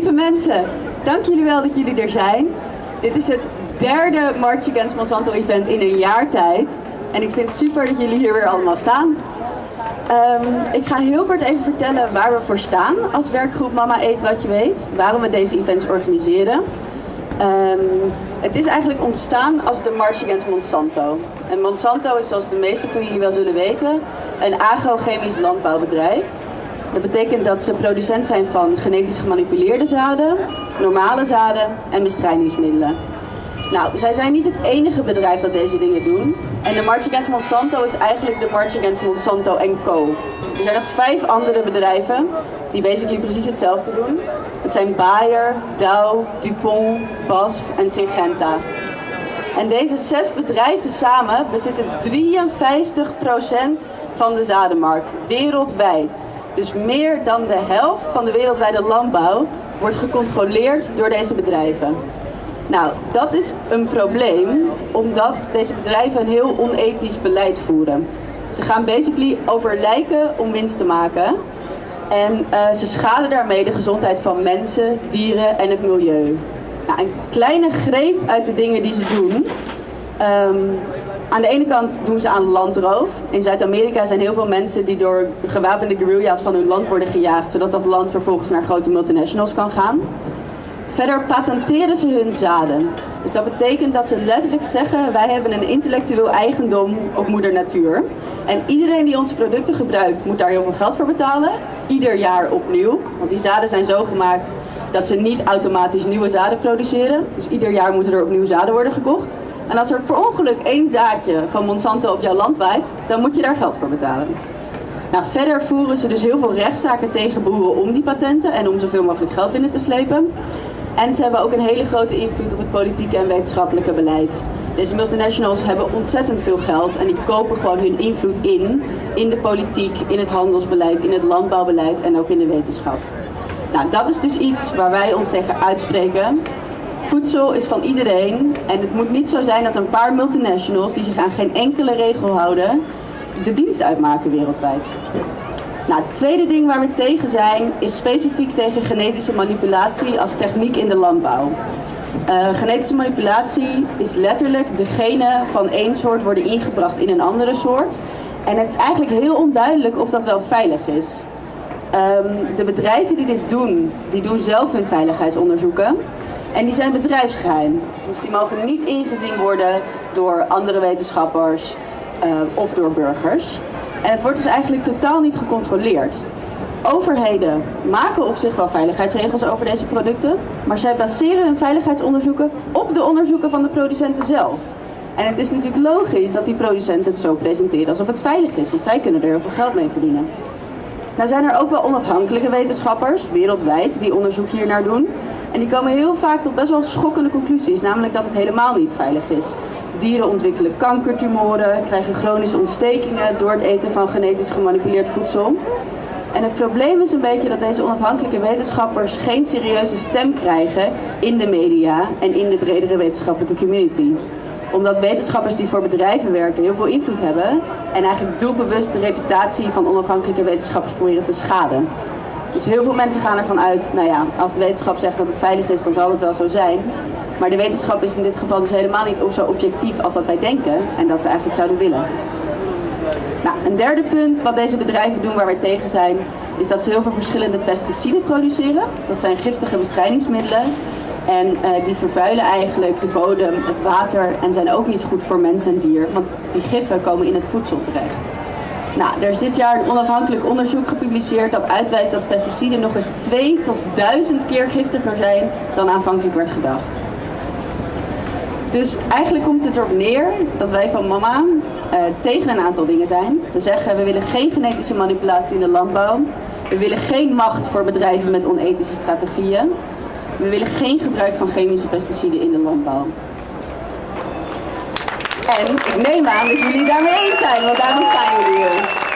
Lieve mensen, dank jullie wel dat jullie er zijn. Dit is het derde March Against Monsanto event in een jaar tijd. En ik vind het super dat jullie hier weer allemaal staan. Ehm, ik ga heel kort even vertellen waar we voor staan als werkgroep Mama Eet Wat Je Weet. Waarom we deze events organiseren. Ehm, het is eigenlijk ontstaan als de March Against Monsanto. En Monsanto is zoals de meesten van jullie wel zullen weten een agrochemisch landbouwbedrijf. Dat betekent dat ze producent zijn van genetisch gemanipuleerde zaden, normale zaden en bestrijdingsmiddelen. Nou, zij zijn niet het enige bedrijf dat deze dingen doen. En de March Against Monsanto is eigenlijk de March Against Monsanto Co. Er zijn nog vijf andere bedrijven die basically precies hetzelfde doen. Het zijn Bayer, Dow, DuPont, BASF en Syngenta. En deze zes bedrijven samen bezitten 53% van de zadenmarkt wereldwijd. Dus meer dan de helft van de wereldwijde landbouw wordt gecontroleerd door deze bedrijven. Nou, dat is een probleem, omdat deze bedrijven een heel onethisch beleid voeren. Ze gaan basically over lijken om winst te maken. En uh, ze schaden daarmee de gezondheid van mensen, dieren en het milieu. Nou, een kleine greep uit de dingen die ze doen. Um, aan de ene kant doen ze aan landroof. In Zuid-Amerika zijn heel veel mensen die door gewapende guerrilla's van hun land worden gejaagd, zodat dat land vervolgens naar grote multinationals kan gaan. Verder patenteren ze hun zaden. Dus dat betekent dat ze letterlijk zeggen: wij hebben een intellectueel eigendom op moeder natuur. En iedereen die onze producten gebruikt, moet daar heel veel geld voor betalen. Ieder jaar opnieuw. Want die zaden zijn zo gemaakt dat ze niet automatisch nieuwe zaden produceren. Dus ieder jaar moeten er opnieuw zaden worden gekocht. En als er per ongeluk één zaadje van Monsanto op jouw land waait, dan moet je daar geld voor betalen. Nou, verder voeren ze dus heel veel rechtszaken tegen boeren om die patenten en om zoveel mogelijk geld binnen te slepen. En ze hebben ook een hele grote invloed op het politieke en wetenschappelijke beleid. Deze multinationals hebben ontzettend veel geld en die kopen gewoon hun invloed in, in de politiek, in het handelsbeleid, in het landbouwbeleid en ook in de wetenschap. Nou, dat is dus iets waar wij ons tegen uitspreken. Voedsel is van iedereen en het moet niet zo zijn dat een paar multinationals die zich aan geen enkele regel houden, de dienst uitmaken wereldwijd. Nou, het tweede ding waar we tegen zijn is specifiek tegen genetische manipulatie als techniek in de landbouw. Uh, genetische manipulatie is letterlijk de genen van één soort worden ingebracht in een andere soort. En het is eigenlijk heel onduidelijk of dat wel veilig is. Um, de bedrijven die dit doen, die doen zelf hun veiligheidsonderzoeken. En die zijn bedrijfsgeheim. Dus die mogen niet ingezien worden door andere wetenschappers uh, of door burgers. En het wordt dus eigenlijk totaal niet gecontroleerd. Overheden maken op zich wel veiligheidsregels over deze producten, maar zij baseren hun veiligheidsonderzoeken op de onderzoeken van de producenten zelf. En het is natuurlijk logisch dat die producenten het zo presenteren alsof het veilig is, want zij kunnen er heel veel geld mee verdienen. Nou zijn er ook wel onafhankelijke wetenschappers, wereldwijd, die onderzoek hier naar doen. En die komen heel vaak tot best wel schokkende conclusies, namelijk dat het helemaal niet veilig is. Dieren ontwikkelen kankertumoren, krijgen chronische ontstekingen door het eten van genetisch gemanipuleerd voedsel. En het probleem is een beetje dat deze onafhankelijke wetenschappers geen serieuze stem krijgen in de media en in de bredere wetenschappelijke community. Omdat wetenschappers die voor bedrijven werken heel veel invloed hebben en eigenlijk doelbewust de reputatie van onafhankelijke wetenschappers proberen te schaden. Dus heel veel mensen gaan ervan uit, nou ja, als de wetenschap zegt dat het veilig is, dan zal het wel zo zijn. Maar de wetenschap is in dit geval dus helemaal niet zo objectief als dat wij denken en dat we eigenlijk zouden willen. Nou, een derde punt wat deze bedrijven doen waar wij tegen zijn, is dat ze heel veel verschillende pesticiden produceren. Dat zijn giftige bestrijdingsmiddelen. En uh, die vervuilen eigenlijk de bodem, het water en zijn ook niet goed voor mens en dier, want die giffen komen in het voedsel terecht. Nou, er is dit jaar een onafhankelijk onderzoek gepubliceerd dat uitwijst dat pesticiden nog eens 2 tot 1000 keer giftiger zijn dan aanvankelijk werd gedacht. Dus eigenlijk komt het erop neer dat wij van mama uh, tegen een aantal dingen zijn. We zeggen we willen geen genetische manipulatie in de landbouw. We willen geen macht voor bedrijven met onethische strategieën. We willen geen gebruik van chemische pesticiden in de landbouw. En ik neem aan dat jullie daarmee eens zijn, want daarom staan jullie hier.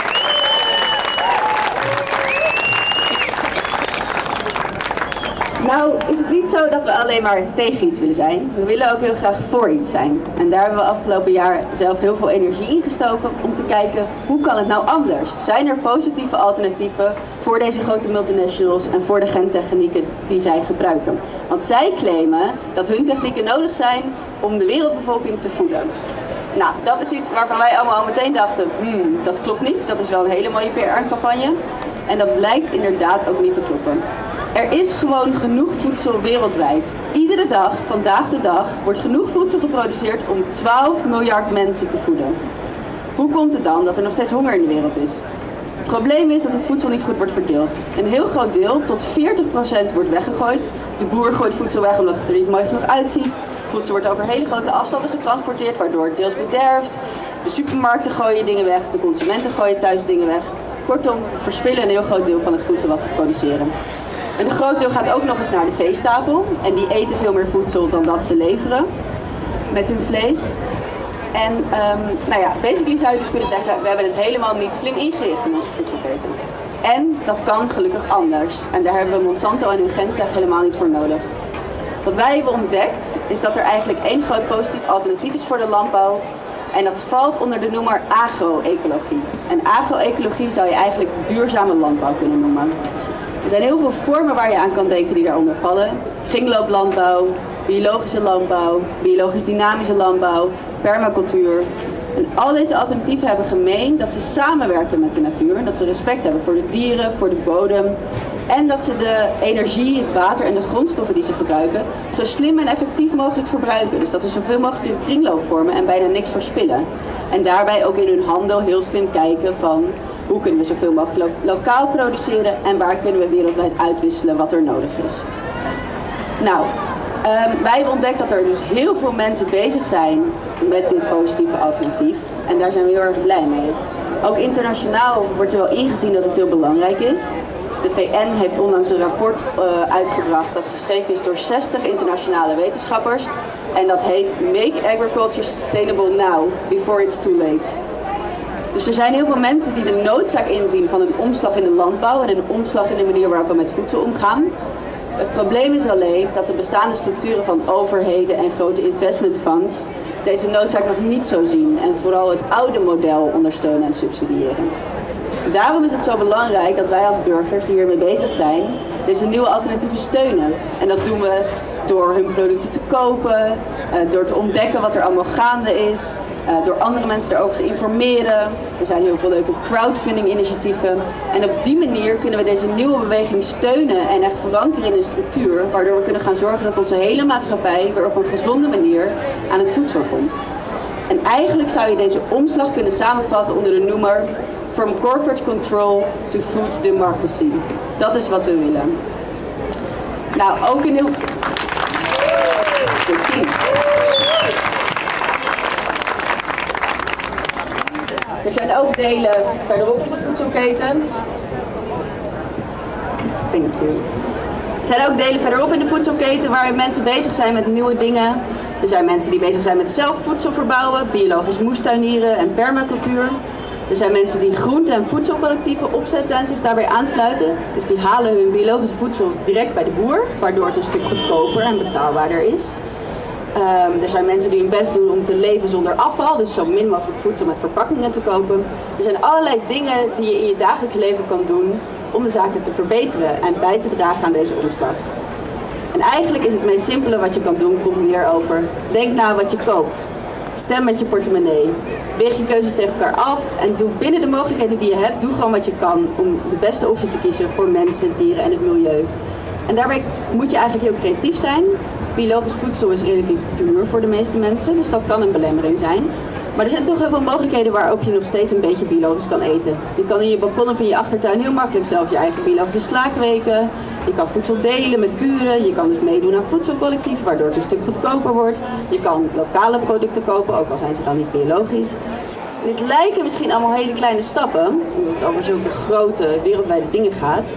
Nou is het niet zo dat we alleen maar tegen iets willen zijn. We willen ook heel graag voor iets zijn. En daar hebben we afgelopen jaar zelf heel veel energie in gestoken om te kijken hoe kan het nou anders? Zijn er positieve alternatieven voor deze grote multinationals en voor de gentechnieken die zij gebruiken. Want zij claimen dat hun technieken nodig zijn om de wereldbevolking te voeden. Nou, dat is iets waarvan wij allemaal al meteen dachten, hmm, dat klopt niet. Dat is wel een hele mooie PR-campagne. En dat blijkt inderdaad ook niet te kloppen. Er is gewoon genoeg voedsel wereldwijd. Iedere dag, vandaag de dag, wordt genoeg voedsel geproduceerd om 12 miljard mensen te voeden. Hoe komt het dan dat er nog steeds honger in de wereld is? Het probleem is dat het voedsel niet goed wordt verdeeld. Een heel groot deel, tot 40% wordt weggegooid. De boer gooit voedsel weg omdat het er niet mooi genoeg uitziet. Voedsel wordt over hele grote afstanden getransporteerd, waardoor het deels bederft. De supermarkten gooien dingen weg, de consumenten gooien thuis dingen weg. Kortom, verspillen een heel groot deel van het voedsel wat we produceren. En een groot deel gaat ook nog eens naar de veestapel. En die eten veel meer voedsel dan dat ze leveren met hun vlees. En um, nou ja, basically zou je dus kunnen zeggen, we hebben het helemaal niet slim ingericht in onze voedselketen. En dat kan gelukkig anders. En daar hebben we Monsanto en Ugentech helemaal niet voor nodig. Wat wij hebben ontdekt, is dat er eigenlijk één groot positief alternatief is voor de landbouw. En dat valt onder de noemer agro-ecologie. En agro-ecologie zou je eigenlijk duurzame landbouw kunnen noemen. Er zijn heel veel vormen waar je aan kan denken die daaronder vallen. Kringlooplandbouw, biologische landbouw, biologisch dynamische landbouw, permacultuur. En al deze alternatieven hebben gemeen dat ze samenwerken met de natuur. Dat ze respect hebben voor de dieren, voor de bodem. En dat ze de energie, het water en de grondstoffen die ze gebruiken zo slim en effectief mogelijk verbruiken. Dus dat ze zoveel mogelijk een kringloop vormen en bijna niks verspillen. En daarbij ook in hun handel heel slim kijken van hoe kunnen we zoveel mogelijk lokaal produceren en waar kunnen we wereldwijd uitwisselen wat er nodig is. Nou, um, wij hebben ontdekt dat er dus heel veel mensen bezig zijn met dit positieve alternatief. En daar zijn we heel erg blij mee. Ook internationaal wordt er wel ingezien dat het heel belangrijk is. De VN heeft onlangs een rapport uh, uitgebracht dat geschreven is door 60 internationale wetenschappers. En dat heet Make Agriculture Sustainable Now, Before It's Too Late. Dus er zijn heel veel mensen die de noodzaak inzien van een omslag in de landbouw en een omslag in de manier waarop we met voedsel omgaan. Het probleem is alleen dat de bestaande structuren van overheden en grote investment funds deze noodzaak nog niet zo zien en vooral het oude model ondersteunen en subsidiëren. Daarom is het zo belangrijk dat wij als burgers die hiermee bezig zijn, deze nieuwe alternatieven steunen. En dat doen we door hun producten te kopen, eh, door te ontdekken wat er allemaal gaande is, eh, door andere mensen erover te informeren. Er zijn heel veel leuke crowdfunding initiatieven. En op die manier kunnen we deze nieuwe beweging steunen en echt verankeren in een structuur, waardoor we kunnen gaan zorgen dat onze hele maatschappij weer op een gezonde manier aan het voedsel komt. En eigenlijk zou je deze omslag kunnen samenvatten onder de noemer From Corporate Control to Food Democracy. Dat is wat we willen. Nou, ook in heel... Precies. Er zijn ook delen verderop op de voedselketen. Thank you. Er zijn ook delen verderop in de voedselketen waar mensen bezig zijn met nieuwe dingen. Er zijn mensen die bezig zijn met zelf voedsel verbouwen, biologisch moestuinieren en permacultuur. Er zijn mensen die groente- en voedselcollectieven opzetten en zich daarbij aansluiten. Dus die halen hun biologische voedsel direct bij de boer, waardoor het een stuk goedkoper en betaalbaarder is. Um, er zijn mensen die hun best doen om te leven zonder afval, dus zo min mogelijk voedsel met verpakkingen te kopen. Er zijn allerlei dingen die je in je dagelijks leven kan doen om de zaken te verbeteren en bij te dragen aan deze omslag. En eigenlijk is het meest simpele wat je kan doen, komt neer over denk na wat je koopt. Stem met je portemonnee. Weeg je keuzes tegen elkaar af en doe binnen de mogelijkheden die je hebt, doe gewoon wat je kan om de beste optie te kiezen voor mensen, dieren en het milieu. En daarbij moet je eigenlijk heel creatief zijn. Biologisch voedsel is relatief duur voor de meeste mensen, dus dat kan een belemmering zijn. Maar er zijn toch heel veel mogelijkheden waarop je nog steeds een beetje biologisch kan eten. Je kan in je balkonnen van je achtertuin heel makkelijk zelf je eigen biologische slaakweken. Je kan voedsel delen met buren. Je kan dus meedoen aan voedselcollectief, waardoor het een stuk goedkoper wordt. Je kan lokale producten kopen, ook al zijn ze dan niet biologisch. Dit lijken misschien allemaal hele kleine stappen, omdat het over zulke grote wereldwijde dingen gaat.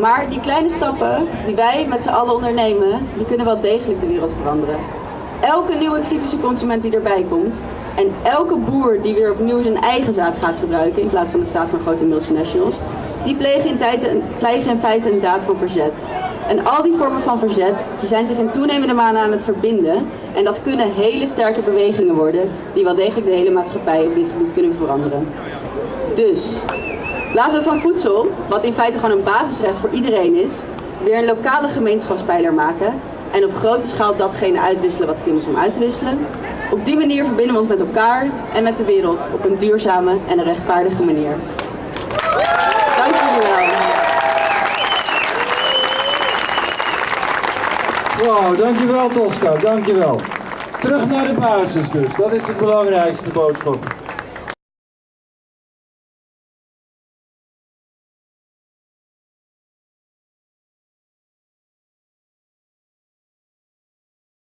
Maar die kleine stappen die wij met z'n allen ondernemen, die kunnen wel degelijk de wereld veranderen. Elke nieuwe kritische consument die erbij komt en elke boer die weer opnieuw zijn eigen zaad gaat gebruiken in plaats van het zaad van grote multinationals, die plegen in, tijd, plegen in feite een daad van verzet. En al die vormen van verzet die zijn zich in toenemende mate aan het verbinden. En dat kunnen hele sterke bewegingen worden die wel degelijk de hele maatschappij op dit gebied kunnen veranderen. Dus Laten we van voedsel, wat in feite gewoon een basisrecht voor iedereen is, weer een lokale gemeenschapspijler maken en op grote schaal datgene uitwisselen wat slim is om uit te wisselen. Op die manier verbinden we ons met elkaar en met de wereld op een duurzame en een rechtvaardige manier. Dank jullie wel. Wow, dankjewel Tosca, dankjewel. Terug naar de basis dus, dat is het belangrijkste boodschap.